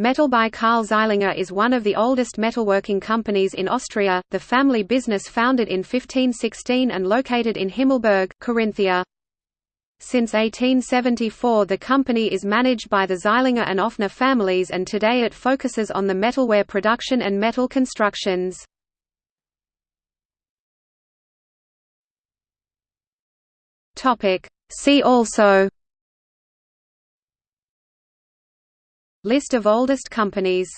Metal by Karl Zeilinger is one of the oldest metalworking companies in Austria, the family business founded in 1516 and located in Himmelberg, Carinthia. Since 1874 the company is managed by the Zeilinger and Offner families and today it focuses on the metalware production and metal constructions. See also List of oldest companies